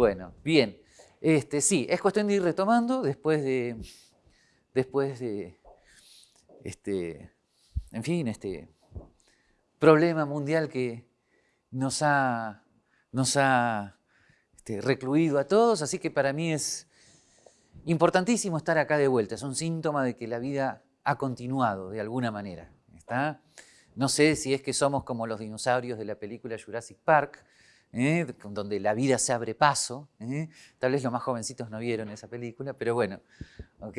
Bueno, bien. Este, sí, es cuestión de ir retomando después de, después de, este, en fin, este problema mundial que nos ha, nos ha este, recluido a todos, así que para mí es importantísimo estar acá de vuelta, es un síntoma de que la vida ha continuado de alguna manera. ¿está? No sé si es que somos como los dinosaurios de la película Jurassic Park, ¿eh? donde la vida se abre paso. ¿eh? Tal vez los más jovencitos no vieron esa película, pero bueno, ¿ok?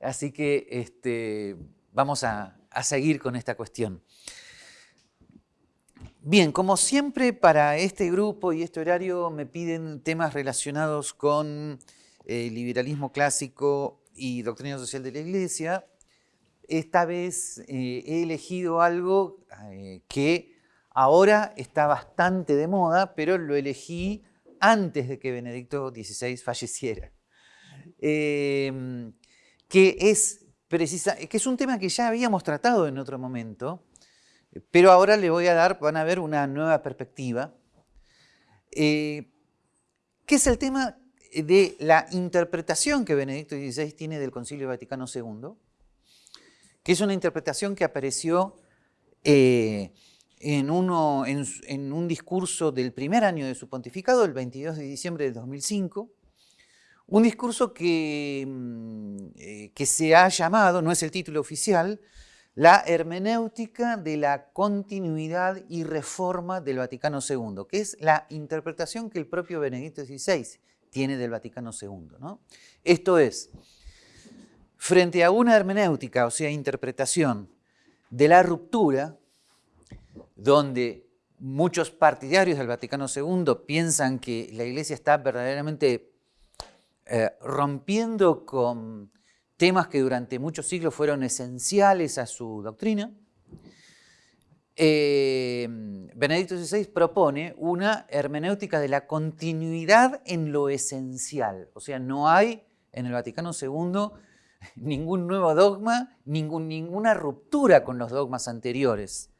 Así que este, vamos a, seguir con esta cuestión. Bien, como siempre para este grupo y este horario me piden temas relacionados con el liberalismo clásico y doctrina social de la Iglesia. Esta vez eh, he elegido algo que Ahora está bastante de moda, pero lo elegí antes de que Benedicto XVI falleciera. Em, que, es que es un tema que ya habíamos tratado en otro momento, pero ahora le voy a dar, van a ver una nueva perspectiva, eh, que es el tema de la interpretación que Benedicto XVI tiene del Concilio Vaticano II, que es una interpretación que apareció eh, en, un discurso del primer año de su pontificado, el 22 de diciembre del 2005, un discurso que, mm, eh, que se ha llamado, no es el título oficial, la hermenéutica de la continuidad y reforma del Vaticano II, que es la interpretación que el propio Benedicto XVI tiene del Vaticano II. Esto es, frente a una hermenéutica, o sea, interpretación de la ruptura, donde muchos partidarios del Vaticano II piensan que la Iglesia está verdaderamente eh, rompiendo con temas que durante muchos siglos fueron esenciales a su doctrina, eh, Benedicto XVI propone una hermenéutica de la continuidad en lo esencial. O sea, no hay en el Vaticano II ningún nuevo dogma, ninguna ruptura con los dogmas anteriores.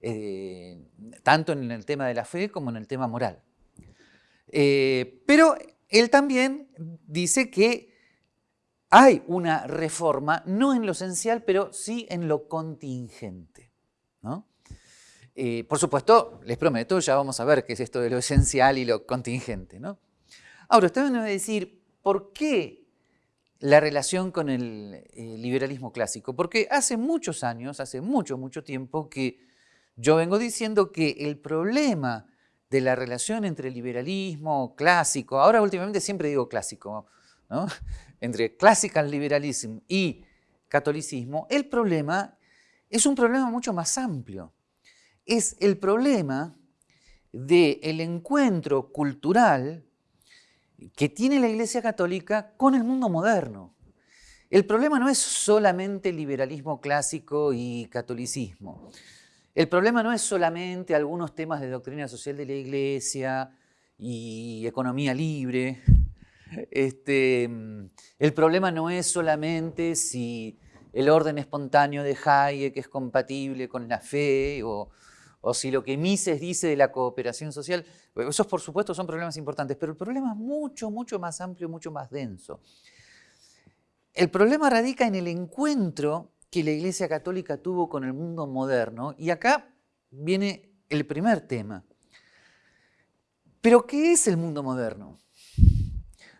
Eh, tanto en el tema de la fe como en el tema moral. Eh, pero él también dice que hay una reforma, no en lo esencial, pero sí en lo contingente. Eh, por supuesto, les prometo, ya vamos a ver qué es esto de lo esencial y lo contingente. ¿no? Ahora, usted me va a decir, ¿por qué la relación con el liberalismo clásico? Porque hace muchos años, hace mucho, mucho tiempo que yo vengo diciendo que el problema de la relación entre liberalismo clásico, ahora últimamente siempre digo clásico, entre classical liberalism y catolicismo, el problema es un problema mucho más amplio. Es el problema del encuentro cultural que tiene la Iglesia Católica con el mundo moderno. El problema no es solamente liberalismo clásico y catolicismo. El problema no es solamente algunos temas de doctrina social de la Iglesia y economía libre. Este, el problema no es solamente si el orden espontáneo de Hayek es compatible con la fe o, si lo que Mises dice de la cooperación social. Esos, por supuesto, son problemas importantes, pero el problema es mucho, mucho más amplio, mucho más denso. El problema radica en el encuentro que la Iglesia Católica tuvo con el mundo moderno. Y acá viene el primer tema. Pero ¿qué es el mundo moderno?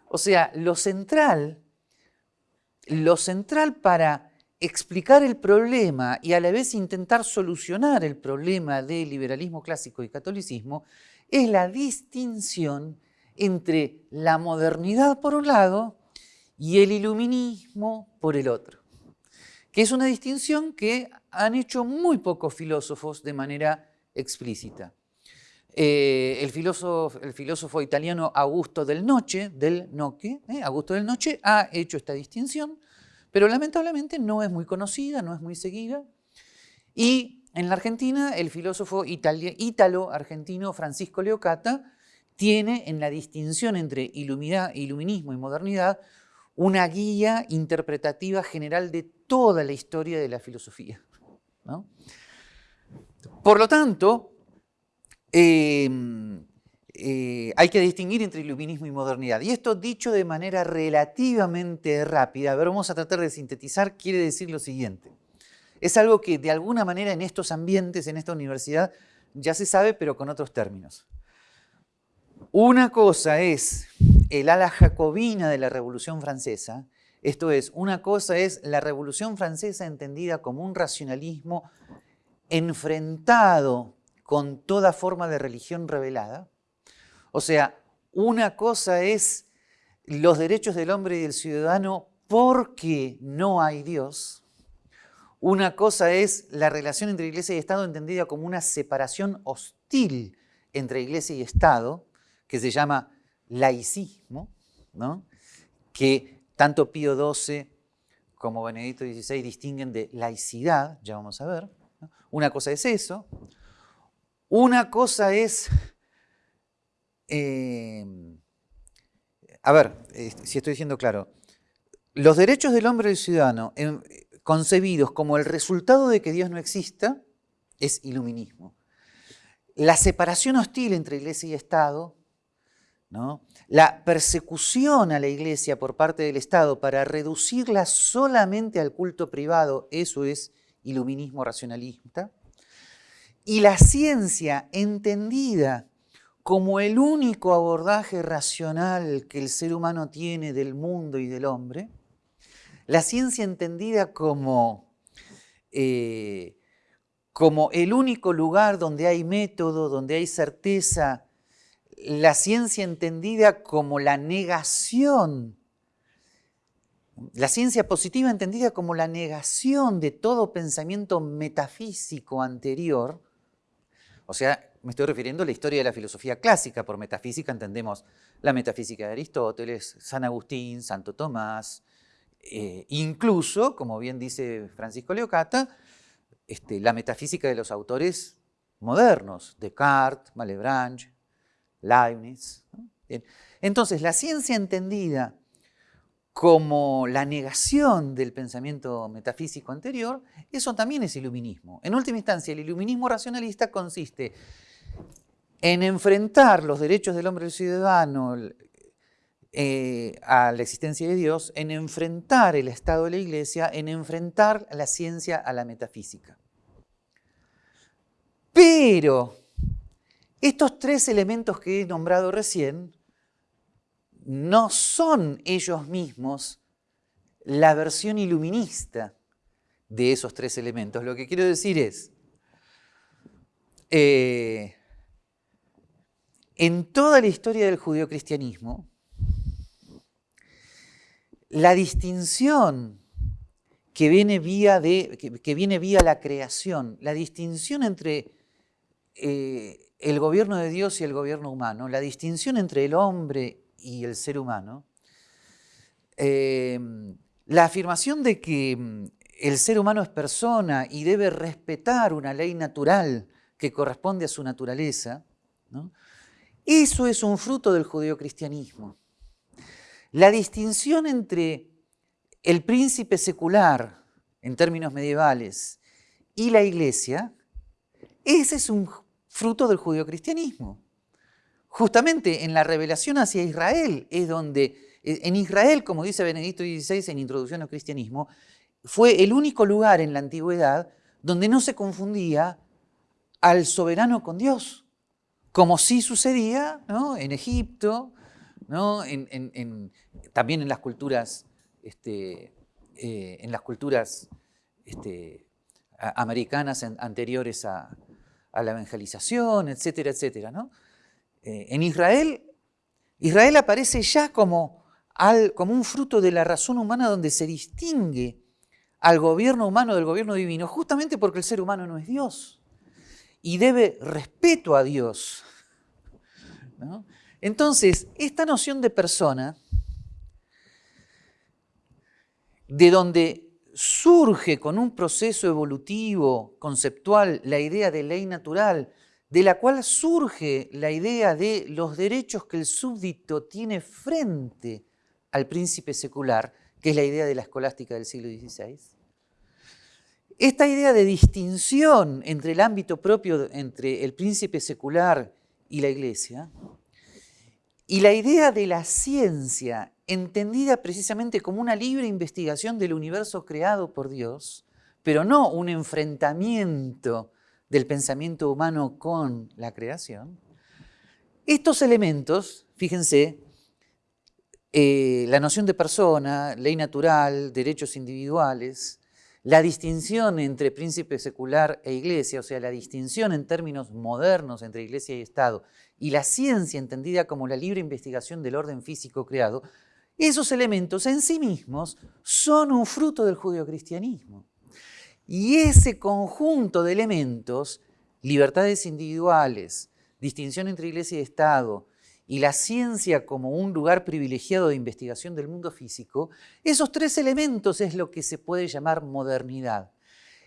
O sea, lo central, lo central para explicar el problema y a la vez intentar solucionar el problema del liberalismo clásico y catolicismo es la distinción entre la modernidad por un lado y el iluminismo por el otro que es una distinción que han hecho muy pocos filósofos de manera explícita. Eh, el, filósofo, italiano Augusto del Noche, del Noche, eh, Augusto del Noche, ha hecho esta distinción, pero lamentablemente no es muy conocida, no es muy seguida. Y en la Argentina, el filósofo ítalo-argentino Francisco Leocata tiene en la distinción entre iluminismo y modernidad una guía interpretativa general de toda la historia de la filosofía. Por lo tanto, em, eh, hay que distinguir entre iluminismo y modernidad. Y esto dicho de manera relativamente rápida, a vamos a tratar de sintetizar, quiere decir lo siguiente. Es algo que de alguna manera en estos ambientes, en esta universidad, ya se sabe, pero con otros términos. Una cosa es el ala jacobina de la Revolución Francesa, esto es, una cosa es la Revolución Francesa entendida como un racionalismo enfrentado con toda forma de religión revelada. O sea, una cosa es los derechos del hombre y del ciudadano porque no hay Dios. Una cosa es la relación entre Iglesia y Estado entendida como una separación hostil entre Iglesia y Estado, que se llama laicismo, ¿no? que tanto Pío XII como Benedicto XVI distinguen de laicidad, ya vamos a ver. Una cosa es eso. Una cosa es, em, a ver, si estoy diciendo claro, los derechos del hombre y del ciudadano concebidos como el resultado de que Dios no exista es iluminismo. La separación hostil entre iglesia y Estado, la persecución a la iglesia por parte del Estado para reducirla solamente al culto privado, eso es iluminismo racionalista y la ciencia entendida como el único abordaje racional que el ser humano tiene del mundo y del hombre, la ciencia entendida como, eh, como el único lugar donde hay método, donde hay certeza, la ciencia entendida como la negación, la ciencia positiva entendida como la negación de todo pensamiento metafísico anterior, o sea, me estoy refiriendo a la historia de la filosofía clásica. Por metafísica entendemos la metafísica de Aristóteles, San Agustín, Santo Tomás, eh, incluso, como bien dice Francisco Leocata, este, la metafísica de los autores modernos, Descartes, Malebranche, Leibniz. Entonces, la ciencia entendida como la negación del pensamiento metafísico anterior, eso también es iluminismo. En última instancia, el iluminismo racionalista consiste en enfrentar los derechos del hombre y del ciudadano eh, a la existencia de Dios, en enfrentar el Estado de la Iglesia, en enfrentar la ciencia a la metafísica. Pero estos tres elementos que he nombrado recién no son ellos mismos la versión iluminista de esos tres elementos. Lo que quiero decir es, eh, en toda la historia del judeocristianismo, la distinción que viene vía, de, que, viene vía la creación, la distinción entre eh, el gobierno de Dios y el gobierno humano, la distinción entre el hombre y el ser humano, eh, la afirmación de que mm, el ser humano es persona y debe respetar una ley natural que corresponde a su naturaleza, eso es un fruto del judeocristianismo. La distinción entre el príncipe secular, en términos medievales, y la iglesia, ese es un fruto del judeocristianismo. Justamente en la revelación hacia Israel es donde, e, en Israel, como dice Benedicto XVI en Introducción al Cristianismo, fue el único lugar en la antigüedad donde no se confundía al soberano con Dios, como sí sucedía en Egipto, también en las culturas, este, eh, en las culturas este, americanas anteriores a, a, la evangelización, etcétera, etcétera. ¿no? Eh, en Israel, Israel aparece ya como, como un fruto de la razón humana donde se distingue al gobierno humano del gobierno divino, justamente porque el ser humano no es Dios y debe respeto a Dios. Entonces, esta noción de persona, de donde surge con un proceso evolutivo, conceptual, la idea de ley natural, de la cual surge la idea de los derechos que el súbdito tiene frente al príncipe secular, que es la idea de la escolástica del siglo XVI. Esta idea de distinción entre el ámbito propio, entre el príncipe secular y la iglesia, Y la idea de la ciencia, entendida precisamente como una libre investigación del universo creado por Dios, pero no un enfrentamiento del pensamiento humano con la creación, estos elementos, fíjense, eh, la noción de persona, ley natural, derechos individuales, la distinción entre príncipe secular e iglesia, o sea, la distinción en términos modernos entre iglesia y Estado, y la ciencia entendida como la libre investigación del orden físico creado, esos elementos en sí mismos son un fruto del judeocristianismo. Y ese conjunto de elementos, libertades individuales, distinción entre iglesia y Estado, y la ciencia como un lugar privilegiado de investigación del mundo físico, esos tres elementos es lo que se puede llamar modernidad.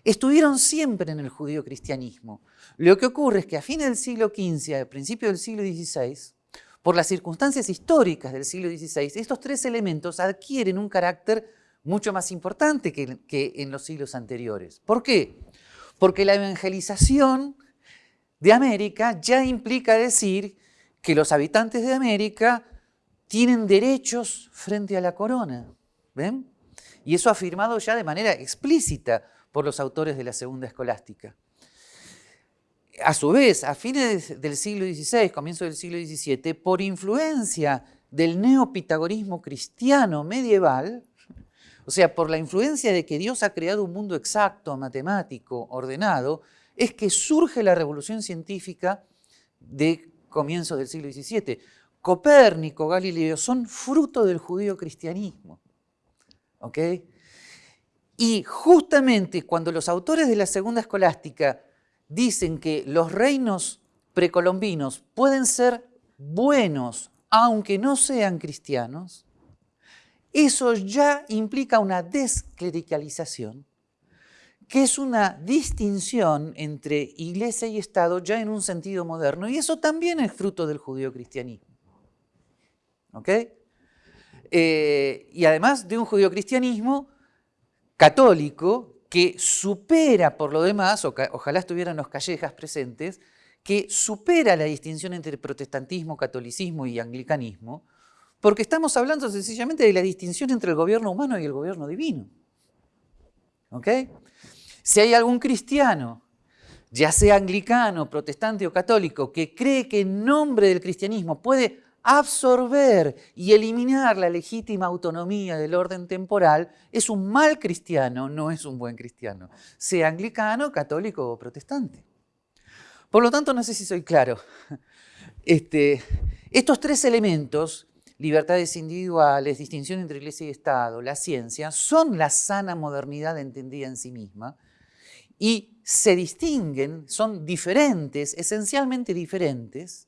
Estuvieron siempre en el judío-cristianismo. Lo que ocurre es que a fines del siglo XV, a principios del siglo XVI, por las circunstancias históricas del siglo XVI, estos tres elementos adquieren un carácter mucho más importante que, que en los siglos anteriores. ¿Por qué? Porque la evangelización de América ya implica decir que los habitantes de América tienen derechos frente a la corona. ¿Ven? Y eso afirmado ya de manera explícita por los autores de la Segunda Escolástica. A su vez, a fines del siglo XVI, comienzo del siglo XVII, por influencia del neopitagorismo cristiano medieval, o sea, por la influencia de que Dios ha creado un mundo exacto, matemático, ordenado, es que surge la revolución científica de comienzos del siglo XVII. Copérnico, Galileo son fruto del judío cristianismo. ¿Ok? Y justamente cuando los autores de la segunda escolástica dicen que los reinos precolombinos pueden ser buenos aunque no sean cristianos, eso ya implica una desclericalización que es una distinción entre iglesia y Estado ya en un sentido moderno, y eso también es fruto del judío-cristianismo. ¿Ok? Eh, y además de un judío-cristianismo católico que supera por lo demás, ojalá estuvieran los callejas presentes, que supera la distinción entre protestantismo, catolicismo y anglicanismo, porque estamos hablando sencillamente de la distinción entre el gobierno humano y el gobierno divino. ¿Ok? Si hay algún cristiano, ya sea anglicano, protestante o católico, que cree que en nombre del cristianismo puede absorber y eliminar la legítima autonomía del orden temporal, es un mal cristiano, no es un buen cristiano, sea anglicano, católico o protestante. Por lo tanto, no sé si soy claro. Este, estos tres elementos, libertades individuales, distinción entre iglesia y Estado, la ciencia, son la sana modernidad entendida en sí misma, y se distinguen, son diferentes, esencialmente diferentes,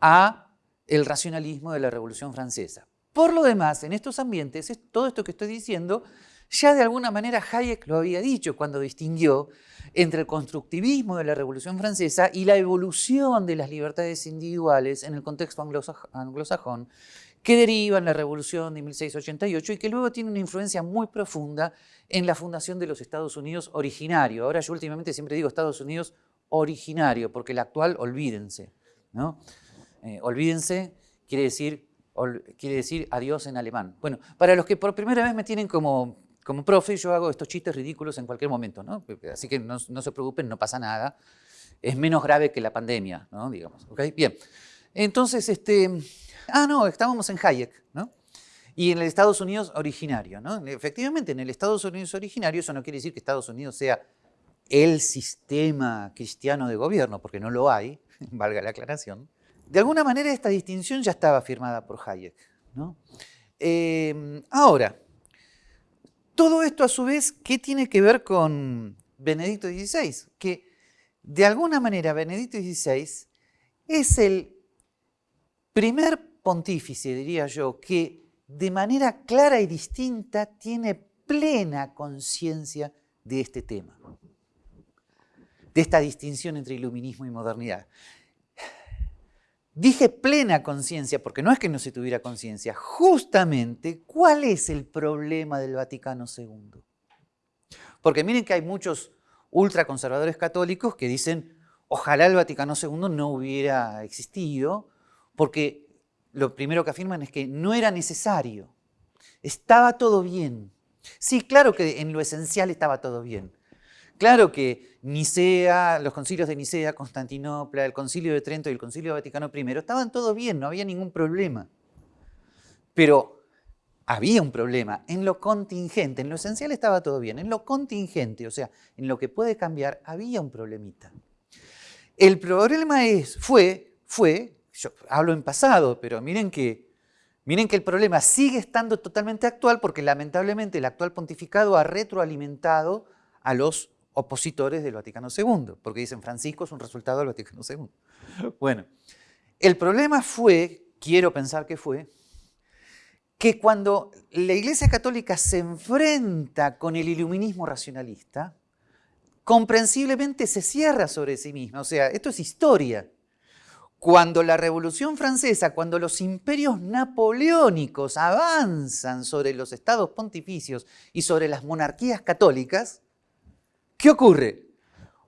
a el racionalismo de la Revolución Francesa. Por lo demás, en estos ambientes, todo esto que estoy diciendo, ya de alguna manera Hayek lo había dicho cuando distinguió entre el constructivismo de la Revolución Francesa y la evolución de las libertades individuales en el contexto anglosajón que deriva en la Revolución de 1688 y que luego tiene una influencia muy profunda en la fundación de los Estados Unidos originario. Ahora yo últimamente siempre digo Estados Unidos originario, porque el actual, olvídense. ¿no? Eh, olvídense quiere decir, quiere decir adiós en alemán. Bueno, para los que por primera vez me tienen como, como profe, yo hago estos chistes ridículos en cualquier momento, ¿no? así que no, se preocupen, no pasa nada. Es menos grave que la pandemia, ¿no? digamos. ¿okay? Bien, entonces, este, ah, no, estábamos en Hayek, ¿no? y en el Estados Unidos originario. ¿no? Efectivamente, en el Estados Unidos originario eso no quiere decir que Estados Unidos sea el sistema cristiano de gobierno, porque no lo hay, valga la aclaración. De alguna manera esta distinción ya estaba firmada por Hayek. ¿no? Em, ahora, todo esto a su vez, ¿qué tiene que ver con Benedicto XVI? Que de alguna manera Benedicto XVI es el primer pontífice, diría yo, que de manera clara y distinta tiene plena conciencia de este tema, de esta distinción entre iluminismo y modernidad. Dije plena conciencia porque no es que no se tuviera conciencia, justamente cuál es el problema del Vaticano II. Porque miren que hay muchos ultraconservadores católicos que dicen, ojalá el Vaticano II no hubiera existido, porque lo primero que afirman es que no era necesario. Estaba todo bien. Sí, claro que en lo esencial estaba todo bien. Claro que Nicea, los concilios de Nicea, Constantinopla, el concilio de Trento y el concilio Vaticano I estaban todo bien, no había ningún problema. Pero había un problema en lo contingente, en lo esencial estaba todo bien, en lo contingente, o sea, en lo que puede cambiar, había un problemita. El problema es, fue, fue, yo hablo en pasado, pero miren que, miren que el problema sigue estando totalmente actual porque lamentablemente el actual pontificado ha retroalimentado a los opositores del Vaticano II, porque dicen Francisco es un resultado del Vaticano II. Bueno, el problema fue, quiero pensar que fue, que cuando la Iglesia Católica se enfrenta con el iluminismo racionalista, comprensiblemente se cierra sobre sí misma. O sea, esto es historia. Cuando la Revolución Francesa, cuando los imperios napoleónicos avanzan sobre los estados pontificios y sobre las monarquías católicas, ¿qué ocurre?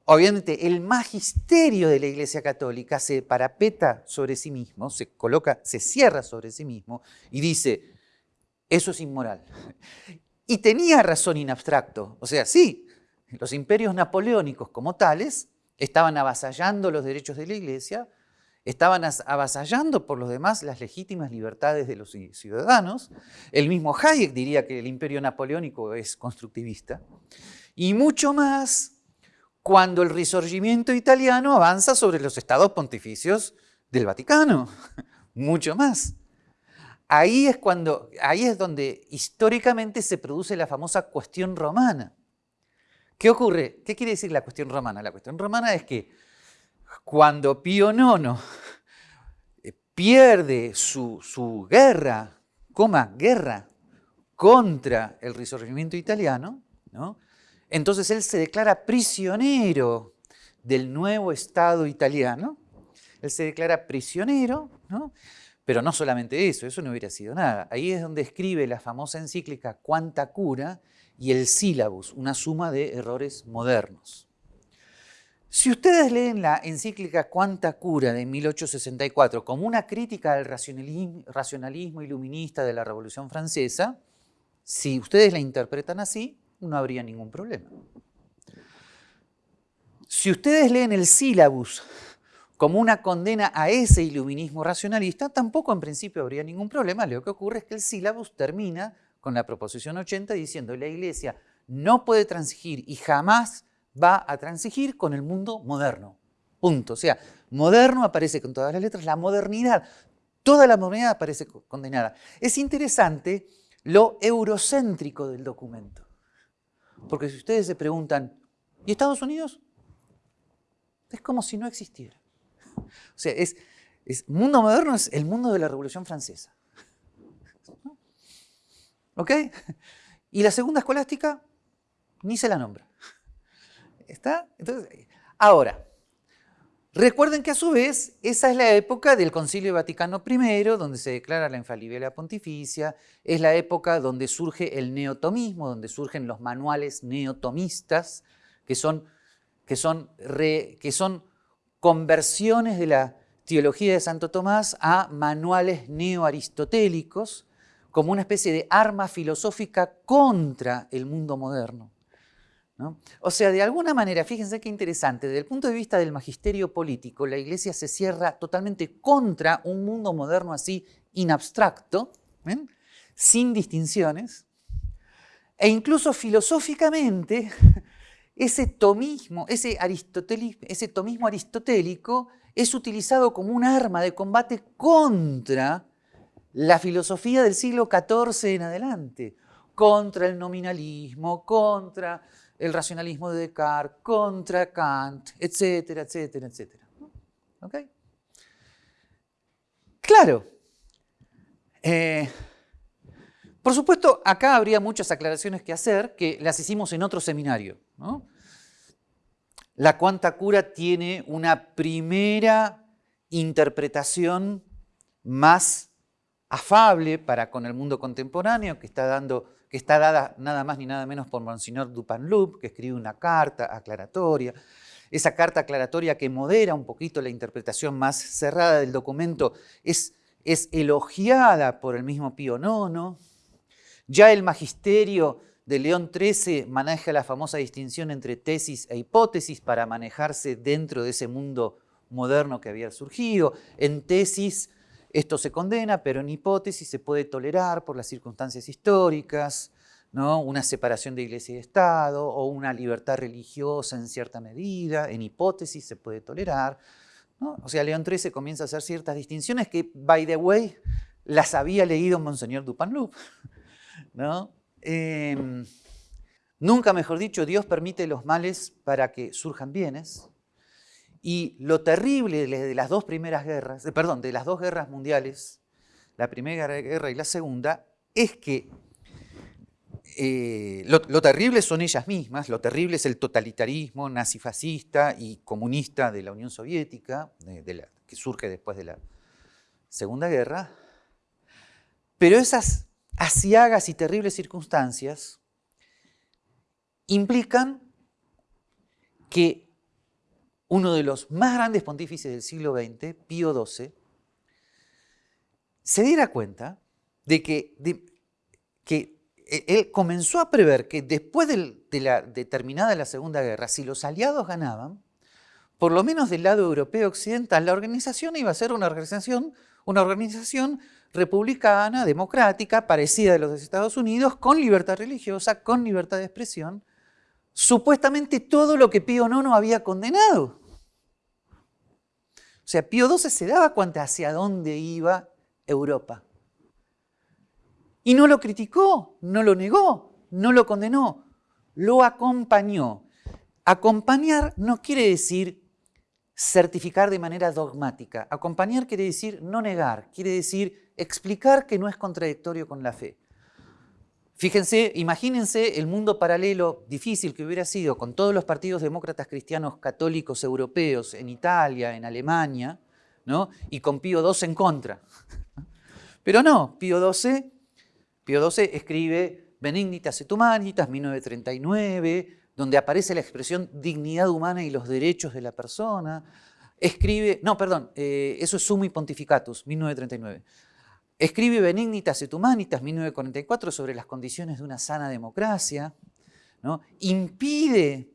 Obviamente el magisterio de la Iglesia Católica se parapeta sobre sí mismo, se coloca, se cierra sobre sí mismo y dice, eso es inmoral. Y tenía razón in abstracto. O sea, sí, los imperios napoleónicos como tales estaban avasallando los derechos de la iglesia, estaban avasallando por los demás las legítimas libertades de los ciudadanos. El mismo Hayek diría que el imperio napoleónico es constructivista. Y mucho más cuando el risorgimiento italiano avanza sobre los estados pontificios del Vaticano. Mucho más. Ahí es, cuando, ahí es donde históricamente se produce la famosa cuestión romana. ¿Qué ocurre? ¿Qué quiere decir la cuestión romana? La cuestión romana es que cuando Pío IX eh, pierde su, guerra, coma, guerra contra el risorgimiento italiano, entonces él se declara prisionero del nuevo Estado italiano, él se declara prisionero, ¿no? Pero no solamente eso, eso no hubiera sido nada. Ahí es donde escribe la famosa encíclica Cuánta cura y el sílabus, una suma de errores modernos. Si ustedes leen la encíclica Cuánta cura de 1864 como una crítica al racionalismo iluminista de la Revolución Francesa, si ustedes la interpretan así, no habría ningún problema. Si ustedes leen el sílabus como una condena a ese iluminismo racionalista, tampoco en principio habría ningún problema. Lo que ocurre es que el sílabus termina con la proposición 80 diciendo la Iglesia no puede transigir y jamás va a transigir con el mundo moderno. Punto. O sea, moderno aparece con todas las letras, la modernidad, toda la modernidad aparece condenada. Es interesante lo eurocéntrico del documento. Porque si ustedes se preguntan, ¿y Estados Unidos? Es como si no existiera. O sea, es, mundo moderno es el mundo de la Revolución Francesa. ¿Ok? Y la segunda escolástica ni se la nombra. ¿Está? Entonces, ahora, recuerden que a su vez esa es la época del Concilio Vaticano I, donde se declara la infalibilidad pontificia, es la época donde surge el neotomismo, donde surgen los manuales neotomistas, que son, que son, que son conversiones de la teología de Santo Tomás a manuales neoaristotélicos como una especie de arma filosófica contra el mundo moderno. O sea, de alguna manera, fíjense qué interesante, desde el punto de vista del magisterio político, la Iglesia se cierra totalmente contra un mundo moderno así inabstracto, sin distinciones, e incluso filosóficamente ese tomismo, ese, ese tomismo aristotélico es utilizado como un arma de combate contra la filosofía del siglo XIV en adelante, contra el nominalismo, contra el racionalismo de Descartes, contra Kant, etcétera, etcétera, etcétera. ¿Ok? Claro. Eh, por supuesto, acá habría muchas aclaraciones que hacer que las hicimos en otro seminario. La cuanta cura tiene una primera interpretación más afable para con el mundo contemporáneo, que está, dando, que está dada nada más ni nada menos por Monsignor Dupanloup, que escribe una carta aclaratoria. Esa carta aclaratoria que modera un poquito la interpretación más cerrada del documento es es elogiada por el mismo Pío IX. Ya el magisterio de León XIII maneja la famosa distinción entre tesis e hipótesis para manejarse dentro de ese mundo moderno que había surgido. En tesis esto se condena, pero en hipótesis se puede tolerar por las circunstancias históricas, ¿no? una separación de iglesia y Estado o una libertad religiosa en cierta medida, en hipótesis se puede tolerar. O sea, León XIII comienza a hacer ciertas distinciones que, by the way, las había leído Monseñor Dupanloup. ¿no? Em, nunca mejor dicho, Dios permite los males para que surjan bienes. Y lo terrible de las dos primeras guerras, perdón, de las dos guerras mundiales, la primera guerra y la segunda, es que eh, lo, terrible son ellas mismas, lo terrible es el totalitarismo nazifascista y comunista de la Unión Soviética, que surge después de la Segunda Guerra, pero esas asiagas y terribles circunstancias implican que uno de los más grandes pontífices del siglo XX, Pío XII, se diera cuenta de que, e, él comenzó a prever que después de, la determinada la Segunda Guerra, si los aliados ganaban, por lo menos del lado europeo occidental, la organización iba a ser una organización, republicana, democrática, parecida a los de Estados Unidos, con libertad religiosa, con libertad de expresión, supuestamente todo lo que Pío IX había condenado. O sea, Pío XII se daba cuenta hacia dónde iba Europa. Y no lo criticó, no lo negó, no lo condenó, lo acompañó. Acompañar no quiere decir certificar de manera dogmática. Acompañar quiere decir no negar, quiere decir explicar que no es contradictorio con la fe. Fíjense, imagínense el mundo paralelo difícil que hubiera sido con todos los partidos demócratas cristianos católicos europeos en Italia, en Alemania, ¿no? y con Pío XII en contra. Pero no, Pío XII Pío XII escribe Benignitas et Humanitas, 1939, donde aparece la expresión dignidad humana y los derechos de la persona. Escribe, no, perdón, eh, eso es Summi Pontificatus, 1939. Escribe Benignitas et Humanitas, 1944, sobre las condiciones de una sana democracia. ¿no? Impide,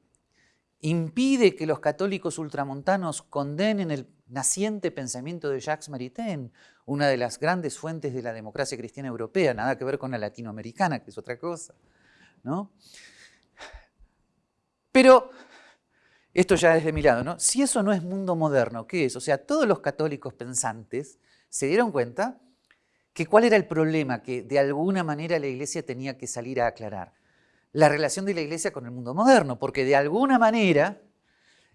que los católicos ultramontanos condenen el naciente pensamiento de Jacques Maritain, una de las grandes fuentes de la democracia cristiana europea, nada que ver con la latinoamericana, que es otra cosa. ¿no? Pero, esto ya es de mi lado, ¿no? si eso no es mundo moderno, ¿qué es? O sea, todos los católicos pensantes se dieron cuenta que cuál era el problema que de alguna manera la iglesia tenía que salir a aclarar. La relación de la iglesia con el mundo moderno, porque de alguna manera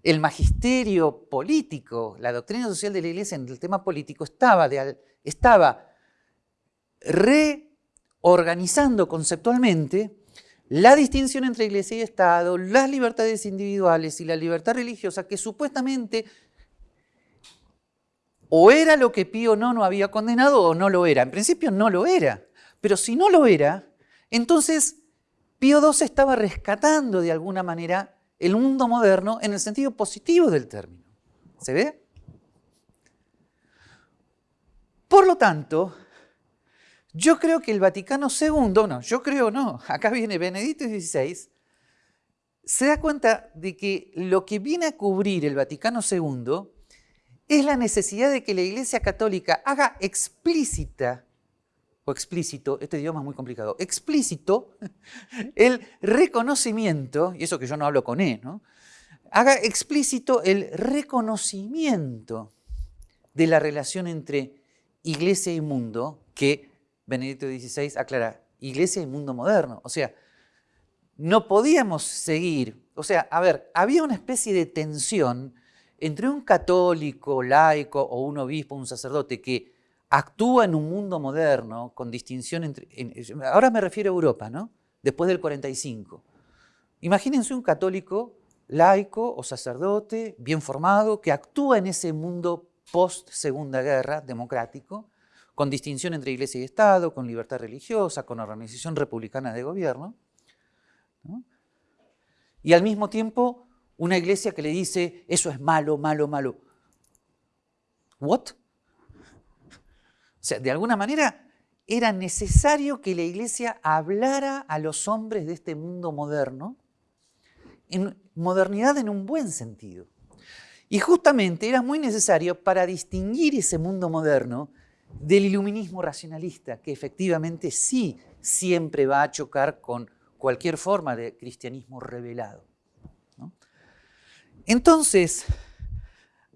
el magisterio político, la doctrina social de la iglesia en el tema político estaba, estaba reorganizando conceptualmente la distinción entre iglesia y Estado, las libertades individuales y la libertad religiosa, que supuestamente o era lo que Pío no había condenado o no lo era. En principio no lo era, pero si no lo era, entonces Pío II estaba rescatando de alguna manera el mundo moderno en el sentido positivo del término. ¿Se ve? Por lo tanto, yo creo que el Vaticano II, no, yo creo no, acá viene Benedicto XVI, se da cuenta de que lo que viene a cubrir el Vaticano II es la necesidad de que la Iglesia Católica haga explícita o explícito, este idioma es muy complicado, explícito el reconocimiento, y eso que yo no hablo con E, ¿no? haga explícito el reconocimiento de la relación entre iglesia y mundo, que Benedicto XVI aclara, iglesia y mundo moderno. O sea, no podíamos seguir, o sea, a ver, había una especie de tensión entre un católico, laico o un obispo, un sacerdote que actúa en un mundo moderno con distinción entre... ahora me refiero a Europa, ¿no? Después del 45. Imagínense un católico laico o sacerdote bien formado que actúa en ese mundo post-segunda guerra democrático, con distinción entre iglesia y Estado, con libertad religiosa, con organización republicana de gobierno. Y al mismo tiempo una iglesia que le dice, eso es malo, malo, malo. ¿What? O sea, de alguna manera era necesario que la iglesia hablara a los hombres de este mundo moderno, en modernidad en un buen sentido. Y justamente era muy necesario para distinguir ese mundo moderno del iluminismo racionalista, que efectivamente sí siempre va a chocar con cualquier forma de cristianismo revelado. Entonces,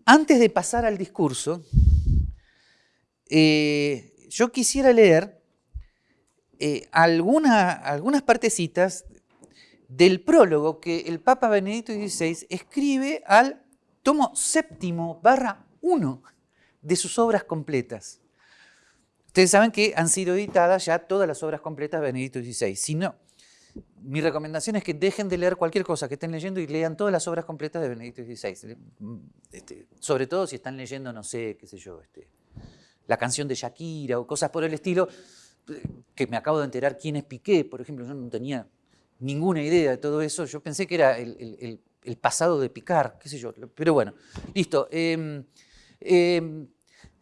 antes de pasar al discurso, eh, yo quisiera leer eh, algunas partecitas del prólogo que el Papa Benedicto XVI escribe al tomo séptimo barra 1 de sus obras completas. Ustedes saben que han sido editadas ya todas las obras completas de Benedicto XVI. Si no, mi recomendación es que dejen de leer cualquier cosa que estén leyendo y lean todas las obras completas de Benedicto XVI. Este, sobre todo si están leyendo, no sé, qué sé yo, este, la canción de Shakira o cosas por el estilo, que me acabo de enterar quién es Piqué, por ejemplo, yo no tenía ninguna idea de todo eso, yo pensé que era el, pasado de Picar, qué sé yo, pero bueno, listo. Em, em,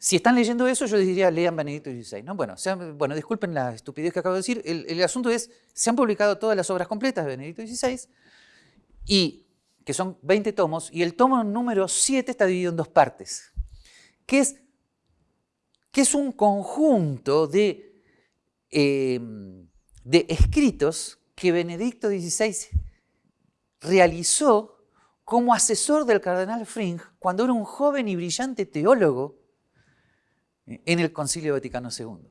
si están leyendo eso, yo les diría, lean Benedicto XVI. ¿no? Bueno, bueno, disculpen la estupidez que acabo de decir, el, asunto es, se han publicado todas las obras completas de Benedicto XVI, y, que son 20 tomos, y el tomo número 7 está dividido en dos partes, que es que es un conjunto de, em, de escritos que Benedicto XVI realizó como asesor del cardenal Fring cuando era un joven y brillante teólogo en el Concilio Vaticano II.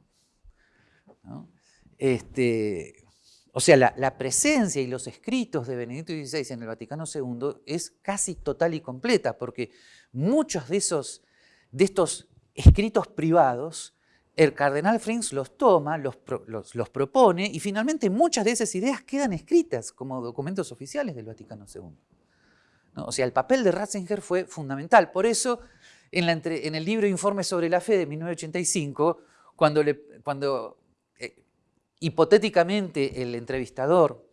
Este, o sea, la, presencia y los escritos de Benedicto XVI en el Vaticano II es casi total y completa, porque muchos de, esos, de estos escritos privados, el cardenal Frings los toma, los, los, propone y finalmente muchas de esas ideas quedan escritas como documentos oficiales del Vaticano II. O sea, el papel de Ratzinger fue fundamental. Por eso, en, el libro Informe sobre la Fe de 1985, cuando, eh, hipotéticamente el entrevistador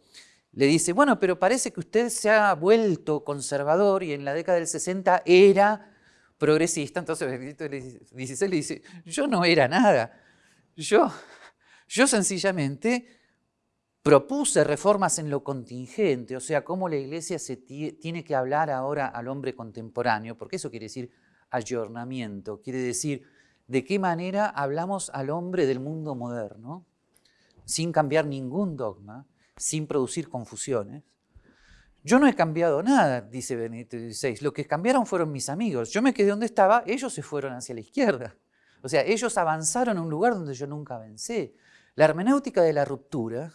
le dice, bueno, pero parece que usted se ha vuelto conservador y en la década del 60 era progresista, entonces Benedicto XVI le dice, yo no era nada, yo, sencillamente propuse reformas en lo contingente, o sea, cómo la iglesia tiene que hablar ahora al hombre contemporáneo, porque eso quiere decir ayornamiento, quiere decir de qué manera hablamos al hombre del mundo moderno, sin cambiar ningún dogma, sin producir confusiones, yo no he cambiado nada, dice Benedicto XVI. Lo que cambiaron fueron mis amigos. Yo me quedé donde estaba, ellos se fueron hacia la izquierda. O sea, ellos avanzaron a un lugar donde yo nunca avancé. La hermenéutica de la ruptura,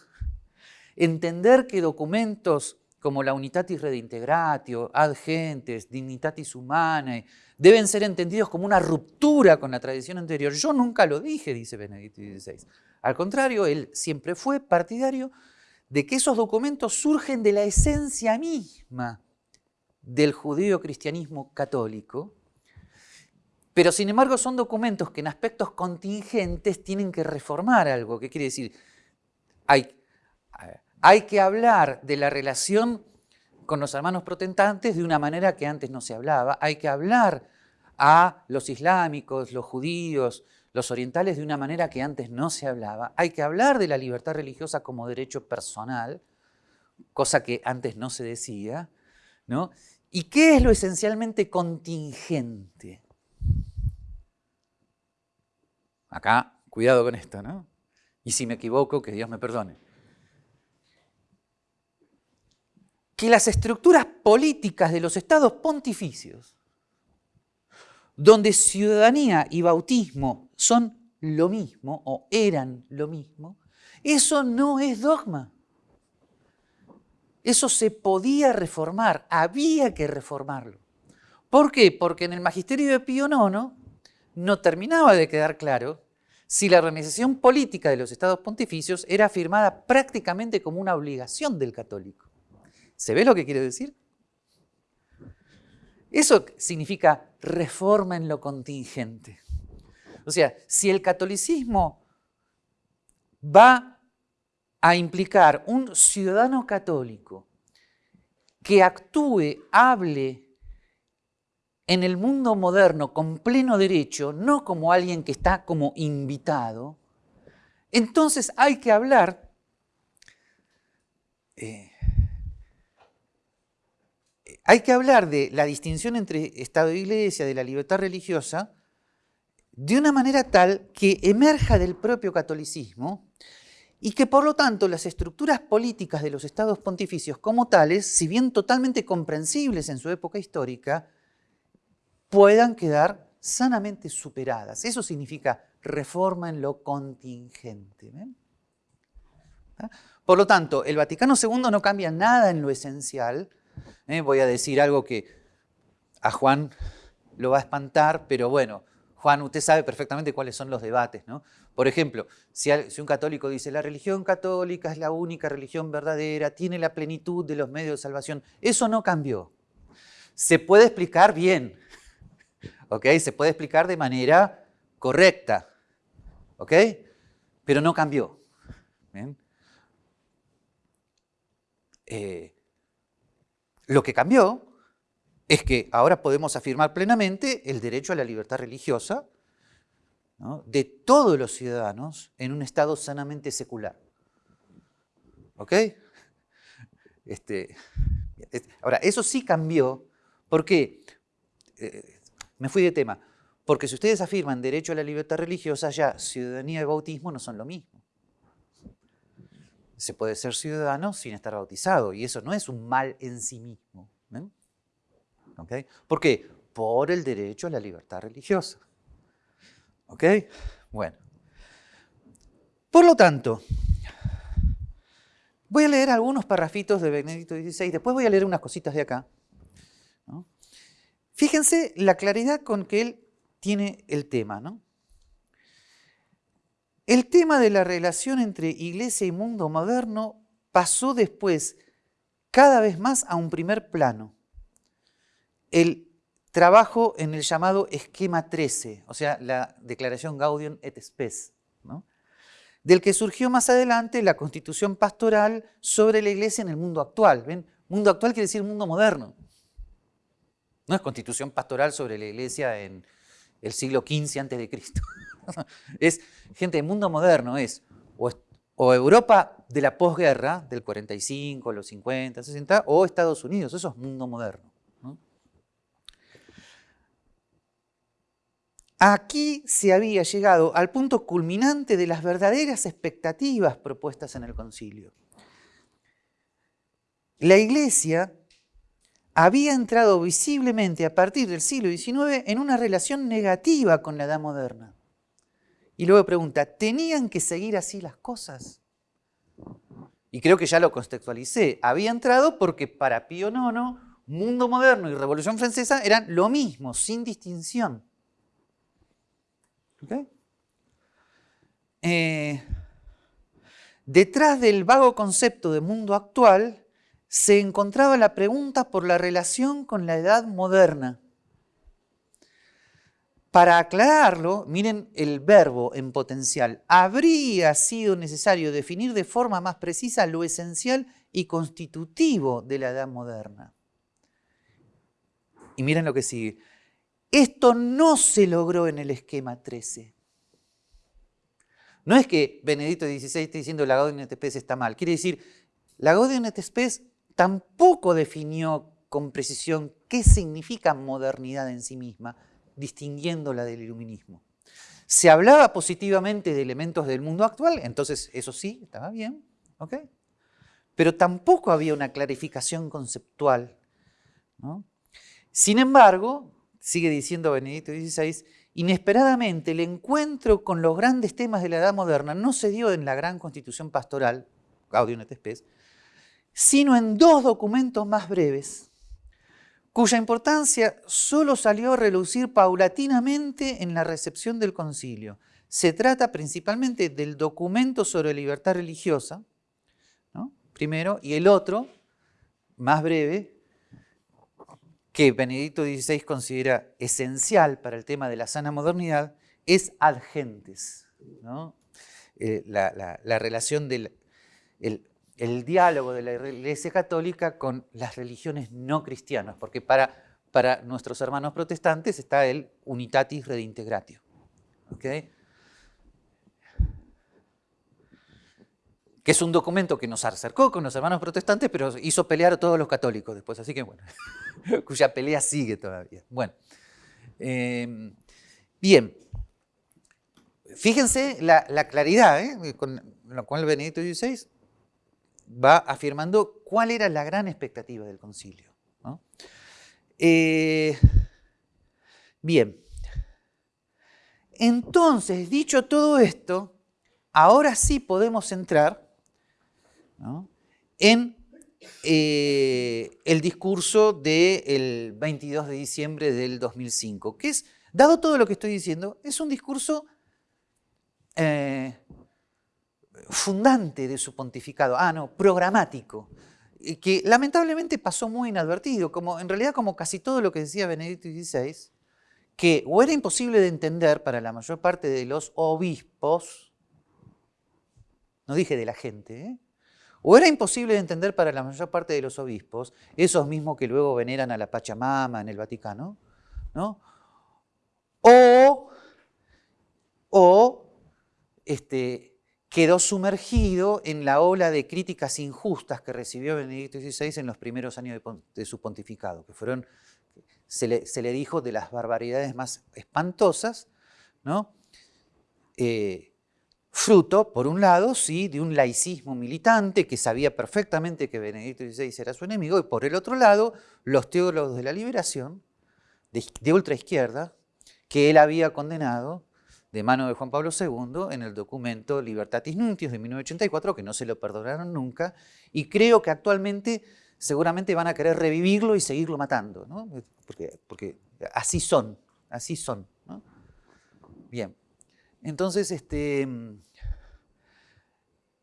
entender que documentos como la Unitatis Redintegratio, Ad Gentes, Dignitatis Humanae, deben ser entendidos como una ruptura con la tradición anterior. Yo nunca lo dije, dice Benedicto XVI. Al contrario, él siempre fue partidario de que esos documentos surgen de la esencia misma del judío-cristianismo católico, pero sin embargo son documentos que en aspectos contingentes tienen que reformar algo. ¿Qué quiere decir? Hay, hay que hablar de la relación con los hermanos protestantes de una manera que antes no se hablaba. Hay que hablar a los islámicos, los judíos, los orientales de una manera que antes no se hablaba. Hay que hablar de la libertad religiosa como derecho personal, cosa que antes no se decía. ¿no? ¿Y qué es lo esencialmente contingente? Acá, cuidado con esto, ¿no? Y si me equivoco, que Dios me perdone. Que las estructuras políticas de los estados pontificios donde ciudadanía y bautismo son lo mismo o eran lo mismo, eso no es dogma. Eso se podía reformar, había que reformarlo. ¿Por qué? Porque en el magisterio de Pío IX no terminaba de quedar claro si la organización política de los estados pontificios era afirmada prácticamente como una obligación del católico. ¿Se ve lo que quiero decir? Eso significa reforma en lo contingente. O sea, si el catolicismo va a implicar un ciudadano católico que actúe, hable en el mundo moderno con pleno derecho, no como alguien que está como invitado, entonces hay que hablar eh, hay que hablar de la distinción entre Estado e Iglesia, de la libertad religiosa, de una manera tal que emerja del propio catolicismo y que por lo tanto las estructuras políticas de los estados pontificios como tales, si bien totalmente comprensibles en su época histórica, puedan quedar sanamente superadas. Eso significa reforma en lo contingente. ¿Ah? Por lo tanto, el Vaticano II no cambia nada en lo esencial. ¿Eh? Voy a decir algo que a Juan lo va a espantar, pero bueno, Juan, usted sabe perfectamente cuáles son los debates, ¿no? Por ejemplo, si, un católico dice, la religión católica es la única religión verdadera, tiene la plenitud de los medios de salvación, eso no cambió. Se puede explicar bien, ¿ok? Se puede explicar de manera correcta, ¿ok? Pero no cambió. Eh, lo que cambió es que ahora podemos afirmar plenamente el derecho a la libertad religiosa de todos los ciudadanos en un estado sanamente secular. ¿Ok? Este, ahora, eso sí cambió. ¿Por qué? Eh, me fui de tema. Porque si ustedes afirman derecho a la libertad religiosa, ya ciudadanía y bautismo no son lo mismo. Se puede ser ciudadano sin estar bautizado y eso no es un mal en sí mismo. ¿Por qué? Por el derecho a la libertad religiosa. ¿Ok? Bueno. Por lo tanto, voy a leer algunos parrafitos de Benedicto XVI, después voy a leer unas cositas de acá. Fíjense la claridad con que él tiene el tema. ¿no? El tema de la relación entre iglesia y mundo moderno pasó después cada vez más a un primer plano el trabajo en el llamado esquema 13, o sea, la declaración Gaudium et Spes, del que surgió más adelante la constitución pastoral sobre la iglesia en el mundo actual. ¿Ven? Mundo actual quiere decir mundo moderno. No es constitución pastoral sobre la iglesia en el siglo XV antes de Cristo. es, gente, el mundo moderno es o, o Europa de la posguerra, del 45, los 50, 60, o Estados Unidos, eso es mundo moderno. Aquí se había llegado al punto culminante de las verdaderas expectativas propuestas en el concilio. La iglesia había entrado visiblemente a partir del siglo XIX en una relación negativa con la edad moderna. Y luego pregunta, ¿tenían que seguir así las cosas? Y creo que ya lo contextualicé. Había entrado porque para Pío IX, mundo moderno y revolución francesa eran lo mismo, sin distinción. Eh, detrás del vago concepto de mundo actual se encontraba la pregunta por la relación con la edad moderna. Para aclararlo, miren el verbo en potencial. Habría sido necesario definir de forma más precisa lo esencial y constitutivo de la edad moderna. Y miren lo que sigue. Esto no se logró en el esquema 13. No es que Benedicto XVI esté diciendo la Gaudium et Spes está mal. Quiere decir, la Gaudium et Spes tampoco definió con precisión qué significa modernidad en sí misma, distinguiéndola del iluminismo. Se hablaba positivamente de elementos del mundo actual, entonces eso sí, estaba bien, ¿ok? Pero tampoco había una clarificación conceptual. Sin embargo, sigue diciendo Benedicto XVI, inesperadamente el encuentro con los grandes temas de la edad moderna no se dio en la gran constitución pastoral, Gaudium et sino en dos documentos más breves, cuya importancia solo salió a relucir paulatinamente en la recepción del concilio. Se trata principalmente del documento sobre libertad religiosa, primero, y el otro, más breve, que Benedicto XVI considera esencial para el tema de la sana modernidad es ad gentes, eh, la, relación del el, diálogo de la Iglesia Católica con las religiones no cristianas, porque para, Para nuestros hermanos protestantes está el Unitatis Redintegratio. ¿okay? que es un documento que nos acercó con los hermanos protestantes, pero hizo pelear a todos los católicos después, así que bueno, cuya pelea sigue todavía. Bueno, eh, bien, fíjense la, claridad ¿eh? con la cual Benedicto XVI va afirmando cuál era la gran expectativa del concilio. Eh, bien, entonces, dicho todo esto, ahora sí podemos entrar en eh, el discurso del 22 de diciembre del 2005, que es, dado todo lo que estoy diciendo, es un discurso eh, fundante de su pontificado, ah, no, programático, que lamentablemente pasó muy inadvertido, como en realidad como casi todo lo que decía Benedicto XVI, que o era imposible de entender para la mayor parte de los obispos, no dije de la gente, ¿eh? O era imposible de entender para la mayor parte de los obispos, esos mismos que luego veneran a la Pachamama en el Vaticano, ¿no? O, o este, quedó sumergido en la ola de críticas injustas que recibió Benedicto XVI en los primeros años de, su pontificado, que fueron, se le, dijo, de las barbaridades más espantosas, ¿no? Eh, fruto, por un lado, sí, de un laicismo militante que sabía perfectamente que Benedicto XVI era su enemigo, y por el otro lado, los teólogos de la liberación, de, de ultraizquierda, que él había condenado de mano de Juan Pablo II en el documento Libertatis Nuntius de 1984, que no se lo perdonaron nunca, y creo que actualmente seguramente van a querer revivirlo y seguirlo matando, ¿no? porque, porque así son, así son. ¿no? Bien. Entonces, este,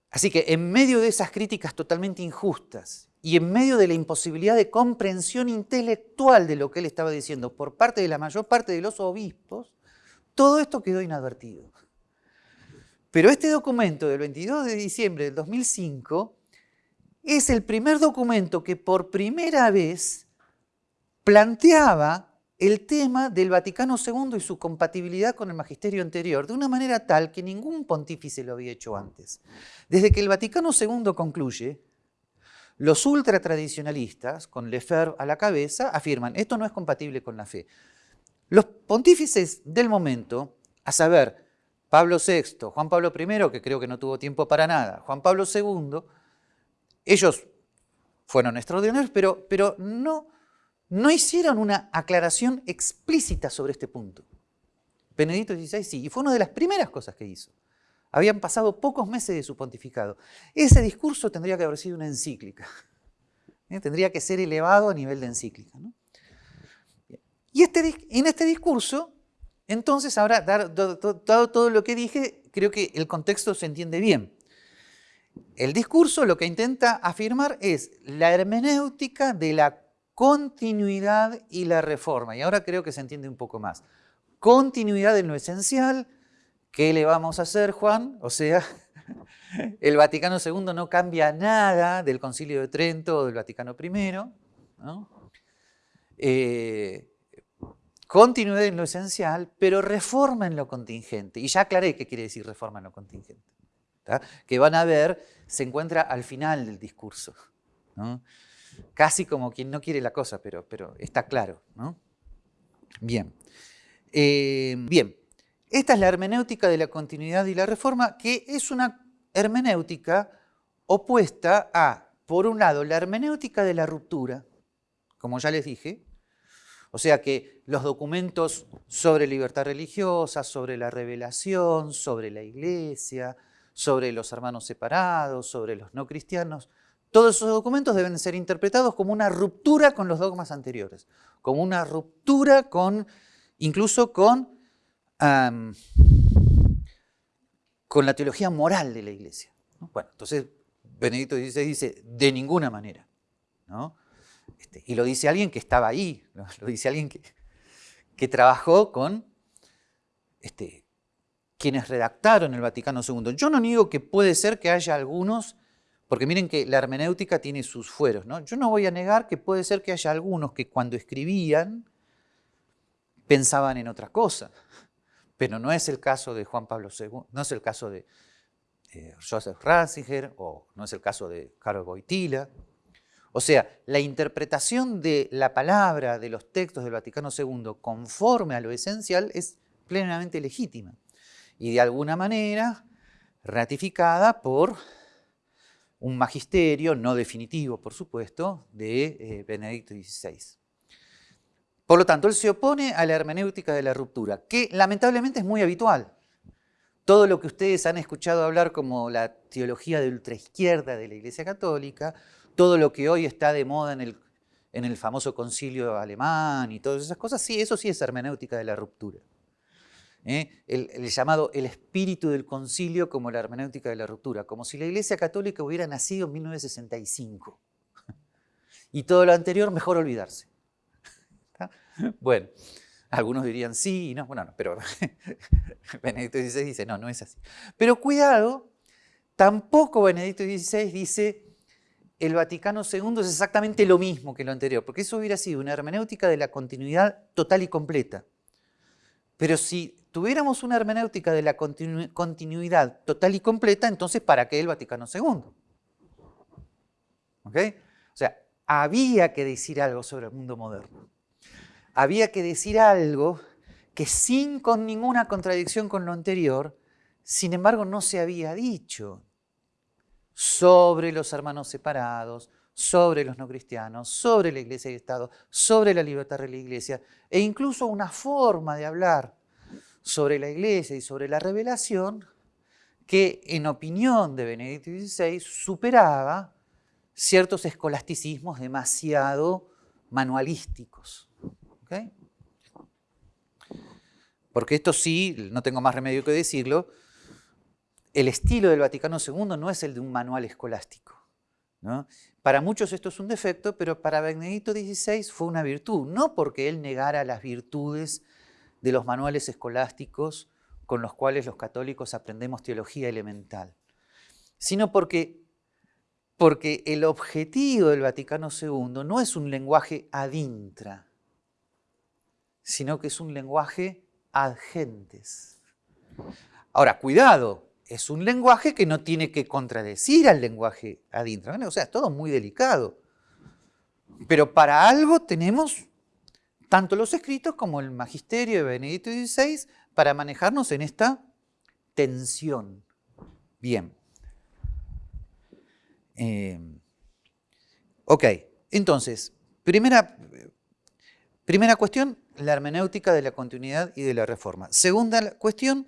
así que en medio de esas críticas totalmente injustas y en medio de la imposibilidad de comprensión intelectual de lo que él estaba diciendo por parte de la mayor parte de los obispos, todo esto quedó inadvertido. Pero este documento del 22 de diciembre del 2005 es el primer documento que por primera vez planteaba el tema del Vaticano II y su compatibilidad con el magisterio anterior, de una manera tal que ningún pontífice lo había hecho antes. Desde que el Vaticano II concluye, los ultratradicionalistas, con Lefebvre a la cabeza, afirman, esto no es compatible con la fe. Los pontífices del momento, a saber, Pablo VI, Juan Pablo I, que creo que no tuvo tiempo para nada, Juan Pablo II, ellos fueron extraordinarios, pero, pero no no hicieron una aclaración explícita sobre este punto. Benedicto XVI sí, y fue una de las primeras cosas que hizo. Habían pasado pocos meses de su pontificado. Ese discurso tendría que haber sido una encíclica. ¿eh? Tendría que ser elevado a nivel de encíclica. Y este, en este discurso, entonces, ahora, dado todo lo que dije, creo que el contexto se entiende bien. El discurso lo que intenta afirmar es la hermenéutica de la continuidad y la reforma. Y ahora creo que se entiende un poco más. Continuidad en lo esencial. ¿Qué le vamos a hacer, Juan? O sea, el Vaticano II no cambia nada del Concilio de Trento o del Vaticano I. Eh, continuidad en lo esencial, pero reforma en lo contingente. Y ya aclaré qué quiere decir reforma en lo contingente. Que van a ver, se encuentra al final del discurso. casi como quien no quiere la cosa, pero, pero está claro. ¿no? Bien. Eh, bien, esta es la hermenéutica de la continuidad y la reforma, que es una hermenéutica opuesta a, por un lado, la hermenéutica de la ruptura, como ya les dije, o sea que los documentos sobre libertad religiosa, sobre la revelación, sobre la iglesia, sobre los hermanos separados, sobre los no cristianos, todos esos documentos deben ser interpretados como una ruptura con los dogmas anteriores, como una ruptura con, incluso con, con la teología moral de la Iglesia. Bueno, entonces Benedicto XVI dice, de ninguna manera. Este, y lo dice alguien que estaba ahí, lo dice alguien que, trabajó con este, quienes redactaron el Vaticano II. Yo no niego que puede ser que haya algunos Porque miren que la hermenéutica tiene sus fueros. ¿no? Yo no voy a negar que puede ser que haya algunos que cuando escribían pensaban en otra cosa. Pero no es el caso de Juan Pablo II, no es el caso de eh, Joseph Ratzinger o no es el caso de Karol Wojtyla. O sea, la interpretación de la palabra de los textos del Vaticano II conforme a lo esencial es plenamente legítima y de alguna manera ratificada por un magisterio no definitivo, por supuesto, de eh, Benedicto XVI. Por lo tanto, él se opone a la hermenéutica de la ruptura, que lamentablemente es muy habitual. Todo lo que ustedes han escuchado hablar como la teología de ultraizquierda de la Iglesia Católica, todo lo que hoy está de moda en el, en el famoso concilio alemán y todas esas cosas, sí, eso sí es hermenéutica de la ruptura. ¿eh? el, llamado el espíritu del concilio como la hermenéutica de la ruptura, como si la Iglesia Católica hubiera nacido en 1965. Y todo lo anterior, mejor olvidarse. Bueno, algunos dirían sí, no, bueno, no, pero Benedicto XVI dice, no, no es así. Pero cuidado, tampoco Benedicto XVI dice el Vaticano II es exactamente lo mismo que lo anterior, porque eso hubiera sido una hermenéutica de la continuidad total y completa. Pero si tuviéramos una hermenéutica de la continuidad total y completa, entonces ¿para qué el Vaticano II? ¿Ok? O sea, había que decir algo sobre el mundo moderno. Había que decir algo que sin con ninguna contradicción con lo anterior, sin embargo no se había dicho sobre los hermanos separados, sobre los no cristianos, sobre la iglesia y el Estado, sobre la libertad de la iglesia, e incluso una forma de hablar sobre la iglesia y sobre la revelación que en opinión de Benedicto XVI superaba ciertos escolasticismos demasiado manualísticos. Porque esto sí, no tengo más remedio que decirlo, el estilo del Vaticano II no es el de un manual escolástico. Para muchos esto es un defecto, pero para Benedicto XVI fue una virtud, no porque él negara las virtudes de los manuales escolásticos con los cuales los católicos aprendemos teología elemental, sino porque, porque el objetivo del Vaticano II no es un lenguaje ad intra, sino que es un lenguaje ad gentes. Ahora, cuidado, es un lenguaje que no tiene que contradecir al lenguaje ad intra. O sea, es todo muy delicado. Pero para algo tenemos tanto los escritos como el magisterio de Benedicto XVI para manejarnos en esta tensión. Bien. Eh, ok, entonces, primera, primera cuestión, la hermenéutica de la continuidad y de la reforma. Segunda cuestión,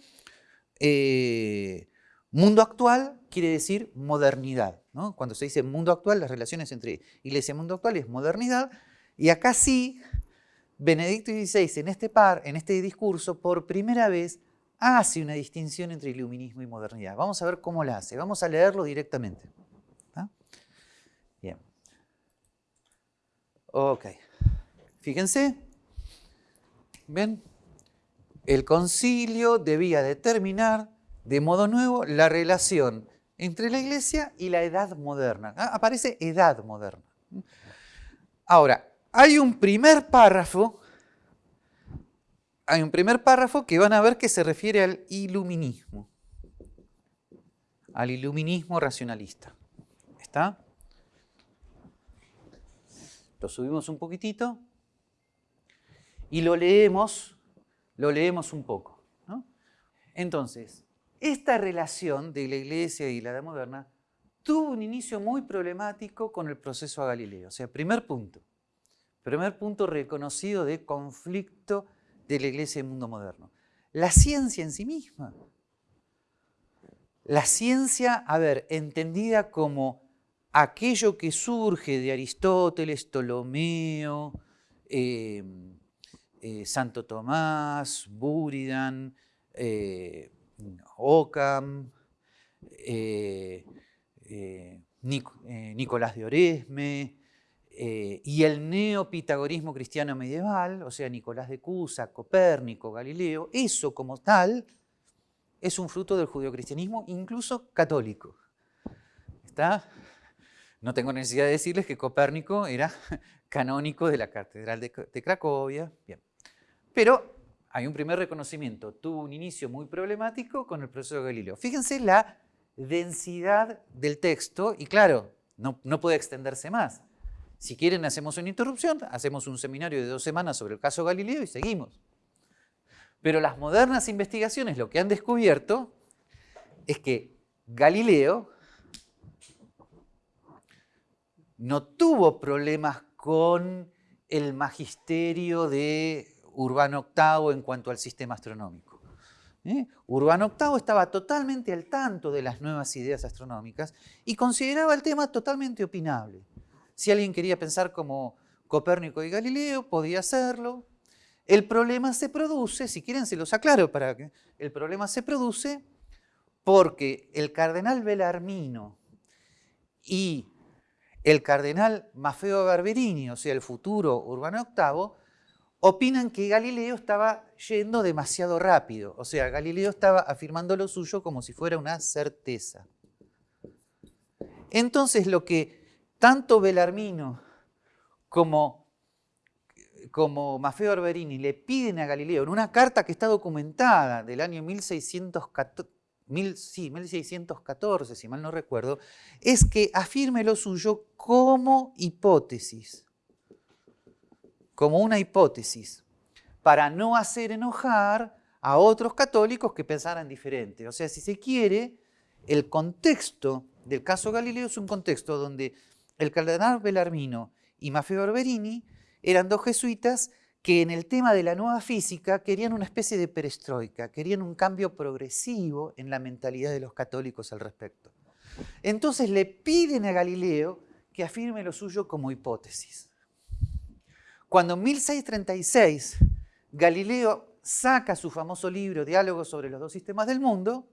eh, mundo actual quiere decir modernidad. Cuando se dice mundo actual, las relaciones entre iglesia y mundo actual es modernidad. Y acá sí Benedicto XVI en este, par, en este discurso por primera vez hace una distinción entre iluminismo y modernidad. Vamos a ver cómo la hace. Vamos a leerlo directamente. Bien. Ok. Fíjense. ¿Ven? El concilio debía determinar de modo nuevo la relación entre la iglesia y la edad moderna. Ah, aparece edad moderna. Ahora, hay un primer párrafo, hay un primer párrafo que van a ver que se refiere al iluminismo, al iluminismo racionalista. ¿Está? Lo subimos un poquitito y lo leemos, lo leemos un poco. Entonces, esta relación de la iglesia y la edad moderna tuvo un inicio muy problemático con el proceso a Galileo. O sea, primer punto. Primer punto reconocido de conflicto de la iglesia y el mundo moderno. La ciencia en sí misma. La ciencia, a ver, entendida como aquello que surge de Aristóteles, Ptolomeo, em, eh, Santo Tomás, Buridan, eh, Ockham, eh, Nicolás de Oresme, eh, y el neopitagorismo cristiano medieval, o sea, Nicolás de Cusa, Copérnico, Galileo, eso como tal es un fruto del judeocristianismo, incluso católico. ¿Está? No tengo necesidad de decirles que Copérnico era canónico de la Catedral de, Cracovia. Bien. Pero hay un primer reconocimiento. Tuvo un inicio muy problemático con el proceso de Galileo. Fíjense la densidad del texto y claro, no, puede extenderse más. Si quieren hacemos una interrupción, hacemos un seminario de dos semanas sobre el caso Galileo y seguimos. Pero las modernas investigaciones lo que han descubierto es que Galileo no tuvo problemas con el magisterio de Urbano VIII en cuanto al sistema astronómico. ¿eh? Urbano VIII estaba totalmente al tanto de las nuevas ideas astronómicas y consideraba el tema totalmente opinable. Si alguien quería pensar como Copérnico y Galileo, podía hacerlo. El problema se produce, si quieren se los aclaro para que el problema se produce porque el cardenal Belarmino y el cardenal Maffeo Barberini, o sea, el futuro Urbano VIII, opinan que Galileo estaba yendo demasiado rápido. O sea, Galileo estaba afirmando lo suyo como si fuera una certeza. Entonces, lo que tanto Belarmino como, como Maffeo Barberini le piden a Galileo en una carta que está documentada del año 1614, sí, 1614, si mal no recuerdo, es que afirme lo suyo como hipótesis, como una hipótesis, para no hacer enojar a otros católicos que pensaran diferente. O sea, si se quiere, el contexto del caso Galileo es un contexto donde el cardenal Belarmino y Maffeo Barberini eran dos jesuitas que en el tema de la nueva física querían una especie de perestroika, querían un cambio progresivo en la mentalidad de los católicos al respecto. Entonces le piden a Galileo que afirme lo suyo como hipótesis. Cuando en 1636 Galileo saca su famoso libro Diálogos sobre los dos sistemas del mundo,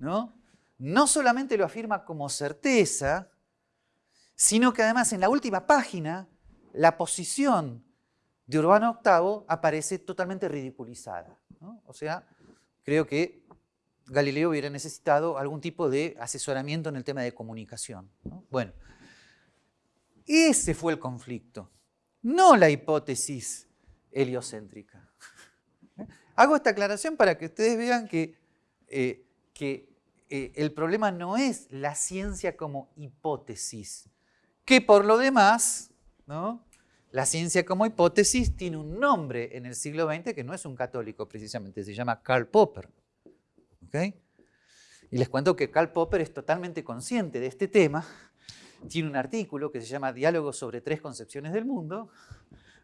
¿no? no solamente lo afirma como certeza, sino que además en la última página la posición de Urbano VIII aparece totalmente ridiculizada. O sea, creo que Galileo hubiera necesitado algún tipo de asesoramiento en el tema de comunicación. Bueno, ese fue el conflicto, no la hipótesis heliocéntrica. Hago esta aclaración para que ustedes vean que, eh, que eh, el problema no es la ciencia como hipótesis, que por lo demás, ¿no? La ciencia como hipótesis tiene un nombre en el siglo XX que no es un católico precisamente, se llama Karl Popper. Y les cuento que Karl Popper es totalmente consciente de este tema. Tiene un artículo que se llama Diálogos sobre tres concepciones del mundo,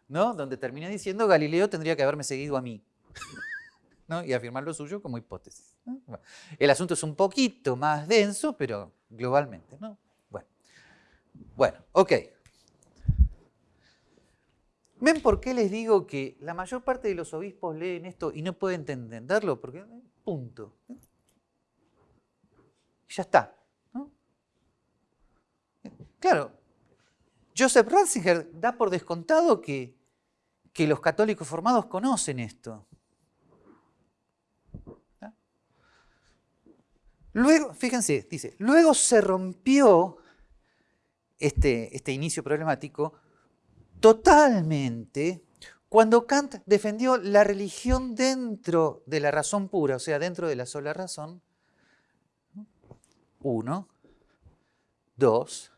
¿no? donde termina diciendo Galileo tendría que haberme seguido a mí. ¿no? y afirmar lo suyo como hipótesis. El asunto es un poquito más denso, pero globalmente. ¿no? Bueno, bueno ok. ¿Ven por qué les digo que la mayor parte de los obispos leen esto y no pueden entenderlo? Porque, punto. Ya está. Claro, Joseph Ratzinger da por descontado que, que los católicos formados conocen esto. Luego, fíjense, dice, luego se rompió este, este inicio problemático totalmente cuando Kant defendió la religión dentro de la razón pura, o sea, dentro de la sola razón. Uno, dos,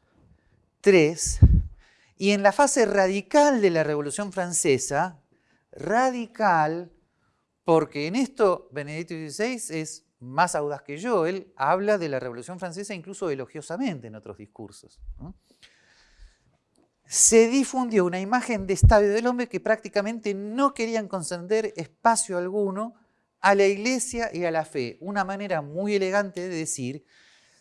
tres. Y en la fase radical de la Revolución Francesa, radical, porque en esto Benedicto XVI es más audaz que yo, él habla de la Revolución Francesa incluso elogiosamente en otros discursos se difundió una imagen de estadio del hombre que prácticamente no querían conceder espacio alguno a la iglesia y a la fe. Una manera muy elegante de decir,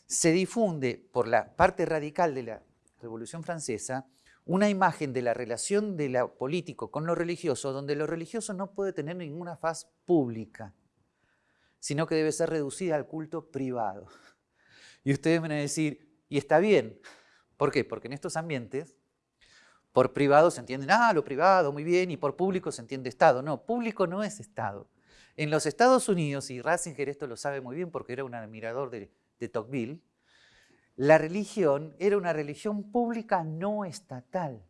se difunde por la parte radical de la Revolución Francesa una imagen de la relación de lo político con lo religioso, donde lo religioso no puede tener ninguna faz pública, sino que debe ser reducida al culto privado. Y ustedes van a decir, y está bien, ¿por qué? Porque en estos ambientes por privado se entiende, ah, lo privado, muy bien, y por público se entiende Estado. No, público no es Estado. En los Estados Unidos, y Ratzinger esto lo sabe muy bien porque era un admirador de, Tocqueville, la religión era una religión pública no estatal.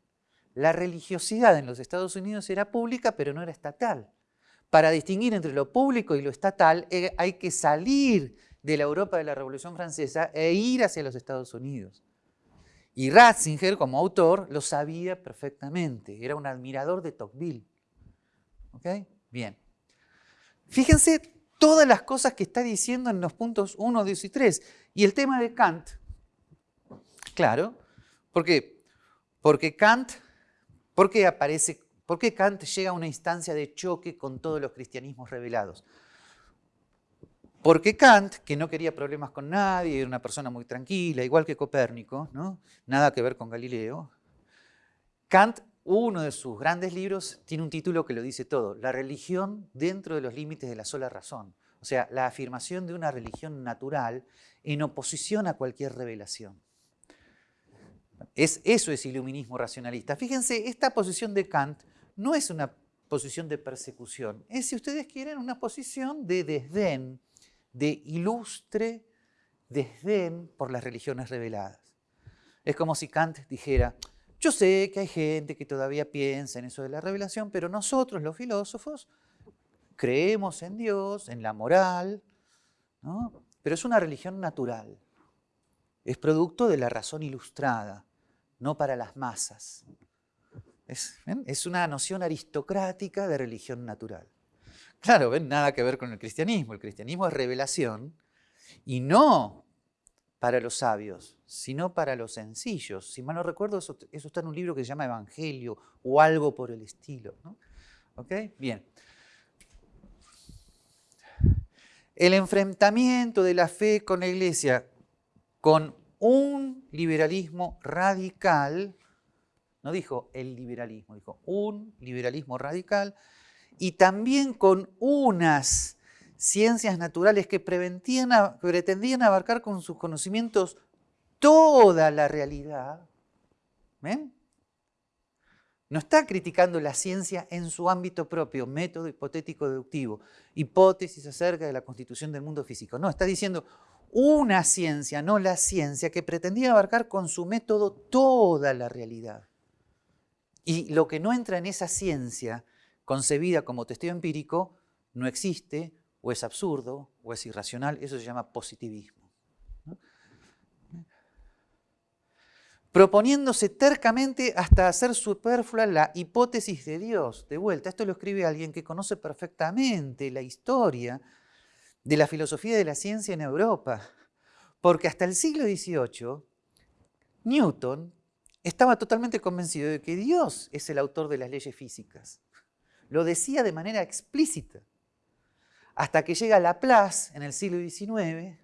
La religiosidad en los Estados Unidos era pública, pero no era estatal. Para distinguir entre lo público y lo estatal eh, hay que salir de la Europa de la Revolución Francesa e ir hacia los Estados Unidos. Y Ratzinger, como autor, lo sabía perfectamente. Era un admirador de Tocqueville. ¿Ok? Bien. Fíjense todas las cosas que está diciendo en los puntos 1, 2 y 3. Y el tema de Kant, claro, ¿por qué? Porque Kant, ¿por qué aparece, por qué Kant llega a una instancia de choque con todos los cristianismos revelados? Porque Kant, que no quería problemas con nadie, era una persona muy tranquila, igual que Copérnico, ¿no? nada que ver con Galileo, Kant, uno de sus grandes libros, tiene un título que lo dice todo, La religión dentro de los límites de la sola razón. O sea, la afirmación de una religión natural en oposición a cualquier revelación. Es, eso es iluminismo racionalista. Fíjense, esta posición de Kant no es una posición de persecución, es, si ustedes quieren, una posición de desdén de ilustre desdén por las religiones reveladas. Es como si Kant dijera, yo sé que hay gente que todavía piensa en eso de la revelación, pero nosotros los filósofos creemos en Dios, en la moral, pero es una religión natural. Es producto de la razón ilustrada, no para las masas. es una noción aristocrática de religión natural. Claro, ven, nada que ver con el cristianismo. El cristianismo es revelación y no para los sabios, sino para los sencillos. Si mal no recuerdo, eso, está en un libro que se llama Evangelio o algo por el estilo. ¿Ok? Bien. El enfrentamiento de la fe con la iglesia con un liberalismo radical, no dijo el liberalismo, dijo un liberalismo radical, y también con unas ciencias naturales que pretendían abarcar con sus conocimientos toda la realidad. ¿Ven? No está criticando la ciencia en su ámbito propio, método hipotético deductivo, hipótesis acerca de la constitución del mundo físico. No, está diciendo una ciencia, no la ciencia, que pretendía abarcar con su método toda la realidad. Y lo que no entra en esa ciencia concebida como testigo empírico no existe, o es absurdo, o es irracional, eso se llama positivismo. Proponiéndose tercamente hasta hacer superflua la hipótesis de Dios. De vuelta, esto lo escribe alguien que conoce perfectamente la historia de la filosofía de la ciencia en Europa. Porque hasta el siglo XVIII, Newton estaba totalmente convencido de que Dios es el autor de las leyes físicas. Lo decía de manera explícita. Hasta que llega Laplace en el siglo XIX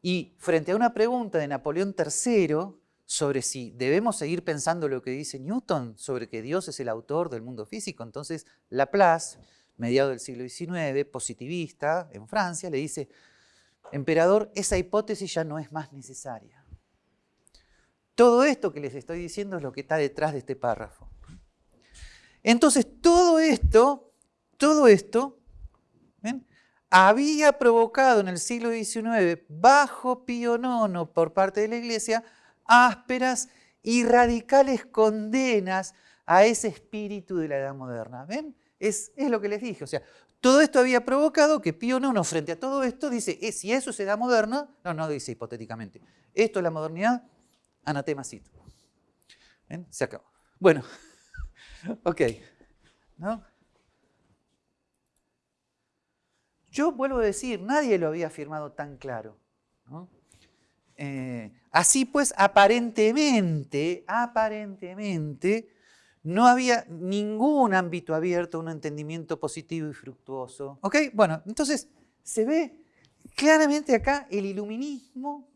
y frente a una pregunta de Napoleón III sobre si debemos seguir pensando lo que dice Newton, sobre que Dios es el autor del mundo físico, entonces Laplace, mediado del siglo XIX, positivista en Francia, le dice, emperador, esa hipótesis ya no es más necesaria. Todo esto que les estoy diciendo es lo que está detrás de este párrafo. Entonces, todo esto, todo esto, había provocado en el siglo XIX, bajo Pío IX por parte de la Iglesia, ásperas y radicales condenas a ese espíritu de la Edad Moderna. ¿Ven? Es, lo que les dije. O sea, todo esto había provocado que Pío IX, frente a todo esto, dice, eh, si eso es Edad Moderna, no, no dice hipotéticamente, esto es la modernidad, anatemacito. ¿Ven? Se acabó. Bueno. ok. ¿No? Yo vuelvo a decir, nadie lo había afirmado tan claro. Eh, así pues, aparentemente, aparentemente, no había ningún ámbito abierto un entendimiento positivo y fructuoso. ¿Ok? Bueno, entonces se ve claramente acá el iluminismo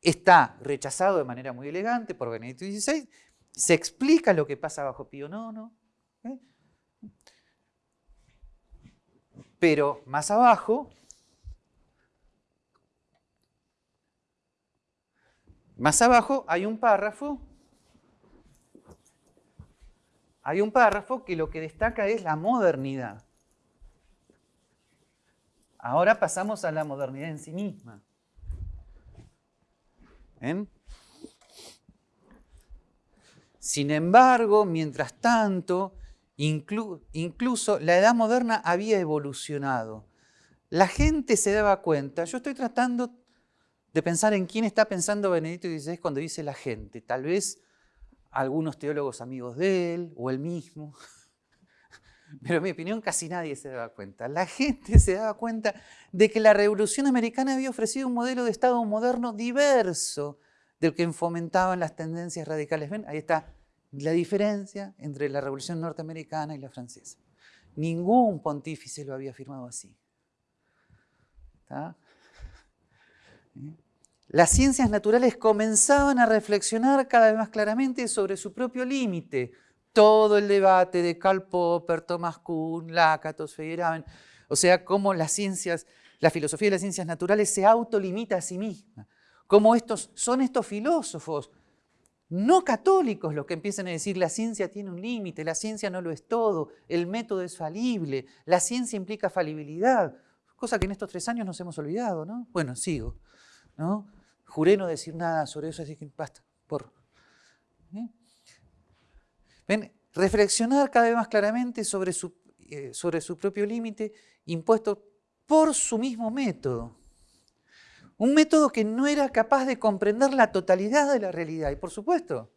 está rechazado de manera muy elegante por Benedicto XVI, se explica lo que pasa bajo Pío IX. ¿eh? Pero más abajo, más abajo hay un párrafo, hay un párrafo que lo que destaca es la modernidad. Ahora pasamos a la modernidad en sí misma. Sin embargo, mientras tanto, incluso la edad moderna había evolucionado. La gente se daba cuenta, yo estoy tratando de pensar en quién está pensando Benedicto XVI cuando dice la gente, tal vez algunos teólogos amigos de él o él mismo, pero en mi opinión casi nadie se daba cuenta. La gente se daba cuenta de que la Revolución Americana había ofrecido un modelo de Estado moderno diverso del que fomentaban las tendencias radicales. ¿Ven? Ahí está la diferencia entre la Revolución Norteamericana y la francesa. Ningún pontífice lo había afirmado así. Las ciencias naturales comenzaban a reflexionar cada vez más claramente sobre su propio límite. Todo el debate de Karl Popper, Thomas Kuhn, Lakatos, Feyerabend, o sea, cómo las ciencias, la filosofía de las ciencias naturales se autolimita a sí misma. Cómo estos, son estos filósofos no católicos los que empiezan a decir la ciencia tiene un límite, la ciencia no lo es todo, el método es falible, la ciencia implica falibilidad, cosa que en estos tres años nos hemos olvidado, ¿no? Bueno, sigo, ¿no? Juré no decir nada sobre eso, así que basta, por. ¿eh? Reflexionar cada vez más claramente sobre su, eh, sobre su propio límite impuesto por su mismo método. Un método que no era capaz de comprender la totalidad de la realidad. Y por supuesto,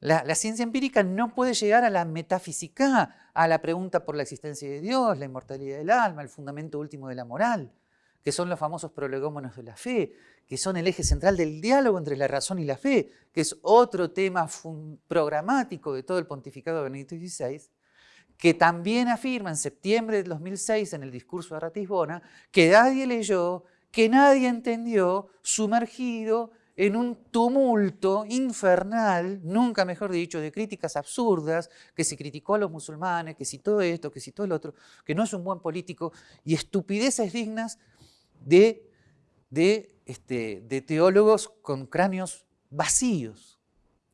la, ciencia empírica no puede llegar a la metafísica, a la pregunta por la existencia de Dios, la inmortalidad del alma, el fundamento último de la moral, que son los famosos prolegómenos de la fe, que son el eje central del diálogo entre la razón y la fe, que es otro tema programático de todo el pontificado de Benedicto XVI, que también afirma en septiembre de 2006 en el discurso de Ratisbona que nadie leyó que nadie entendió, sumergido en un tumulto infernal, nunca mejor dicho, de críticas absurdas, que se criticó a los musulmanes, que si todo esto, que si todo el otro, que no es un buen político, y estupideces dignas de, de, este, de teólogos con cráneos vacíos.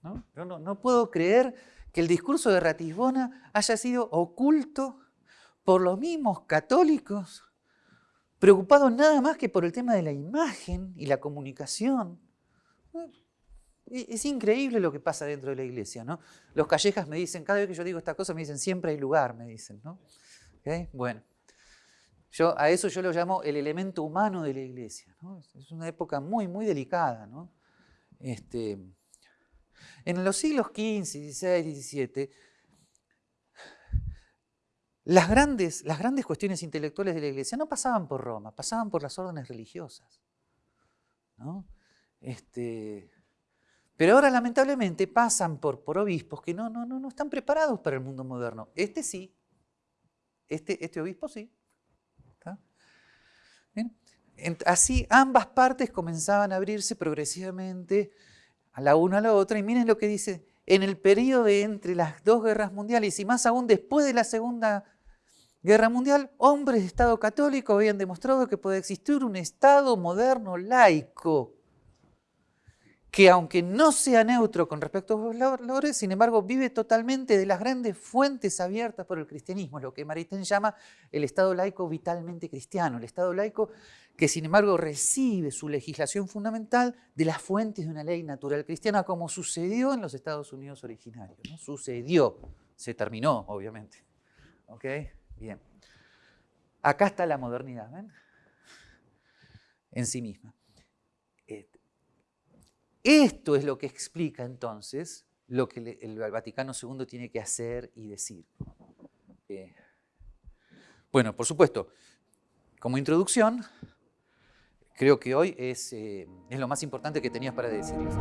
¿no? no, no puedo creer que el discurso de Ratisbona haya sido oculto por los mismos católicos preocupado nada más que por el tema de la imagen y la comunicación. Es increíble lo que pasa dentro de la iglesia, ¿no? Los callejas me dicen, cada vez que yo digo esta cosa, me dicen, siempre hay lugar, me dicen, ¿no? Bueno, yo, a eso yo lo llamo el elemento humano de la iglesia, Es una época muy, muy delicada. Este, en los siglos XV, XVI, XVII, las grandes, las grandes cuestiones intelectuales de la iglesia no pasaban por Roma, pasaban por las órdenes religiosas. Este, pero ahora lamentablemente pasan por, por obispos que no, no, no, no están preparados para el mundo moderno. Este sí, este, este obispo sí. Así ambas partes comenzaban a abrirse progresivamente a la una a la otra y miren lo que dice en el periodo entre las dos guerras mundiales y más aún después de la Segunda Guerra Mundial, hombres de Estado católico habían demostrado que puede existir un Estado moderno laico, que aunque no sea neutro con respecto a los valores, sin embargo vive totalmente de las grandes fuentes abiertas por el cristianismo, lo que Maritain llama el Estado laico vitalmente cristiano, el Estado laico que sin embargo recibe su legislación fundamental de las fuentes de una ley natural cristiana, como sucedió en los Estados Unidos originarios. ¿no? Sucedió, se terminó, obviamente. ¿Okay? Bien. Acá está la modernidad. En sí misma. Esto es lo que explica entonces lo que el Vaticano II tiene que hacer y decir. Eh, bueno, por supuesto, como introducción, creo que hoy es, eh, es lo más importante que tenías para decirles.